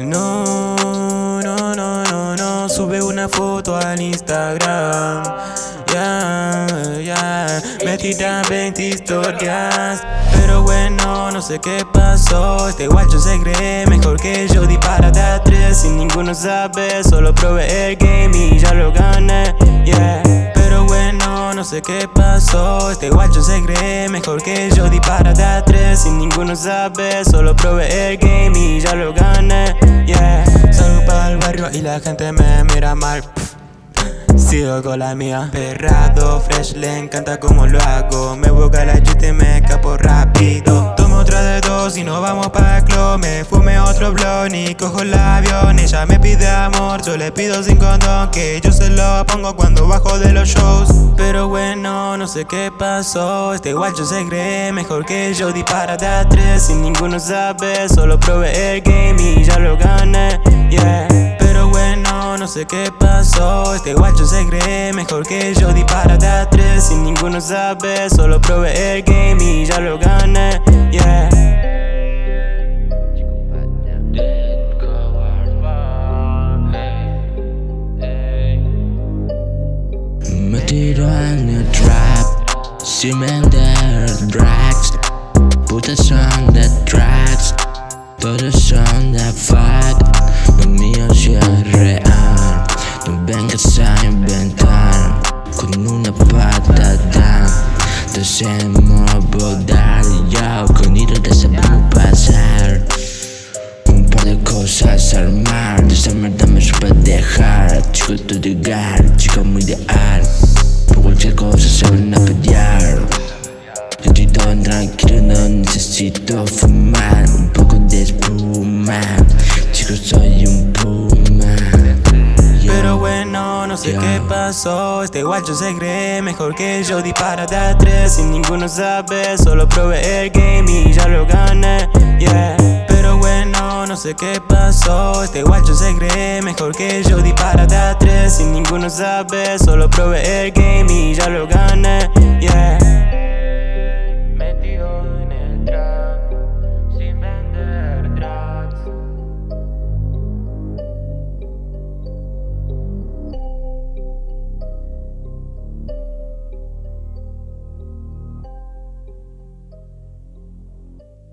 No, no, no, no, no, sube una foto al Instagram. Ya, yeah, ya, yeah. metida 20 historias. Pero bueno, no sé qué pasó. Este guacho se cree mejor que yo. Disparate a tres sin ninguno sabe. Solo probé el game y ya lo gané. Yeah no sé qué pasó. Este guacho se cree mejor que yo. Dispara de a tres sin ninguno sabe. Solo probé el game y ya lo gané. Yeah. Salgo para el barrio y la gente me mira mal. Sigo con la mía. Perrado, fresh, le encanta como lo hago. Me busca la chute y me escapo rápido. Tomo otra de dos y nos vamos pa' club Me fume otro blon y cojo el avión Ella me pide amor, yo le pido sin condón Que yo se lo pongo cuando bajo de los shows. Pero bueno, no sé qué pasó Este guacho se cree mejor que yo Dispara de a tres sin ninguno sabe Solo probé el game y ya lo gané, yeah. Pero bueno, no sé qué pasó Este guacho se cree mejor que yo Dispara de a tres sin ninguno sabe Solo probé el game y ya lo gané, vender drugs. Putas son de tracks Todos son de fuck. Lo mío sí es real No vengas a inventar. Con una patada Te hacemos volar Yo con hilo te sabemos pasar. Un par de cosas armar De esa mierda me supe dejar. Chico tu llegar, chico muy ideal Por cualquier cosa se van a pelear necesito fumar Un poco de espuma. Chico soy un puma. Pero bueno, no sé qué pasó. Este guacho se cree mejor que yo. Dispara de a tres sin ninguno sabe. Solo probé el game y ya lo gané, yeah. Pero bueno, no sé qué pasó. Este guacho se cree mejor que yo. Dispara de a tres sin ninguno sabe. Solo probé el game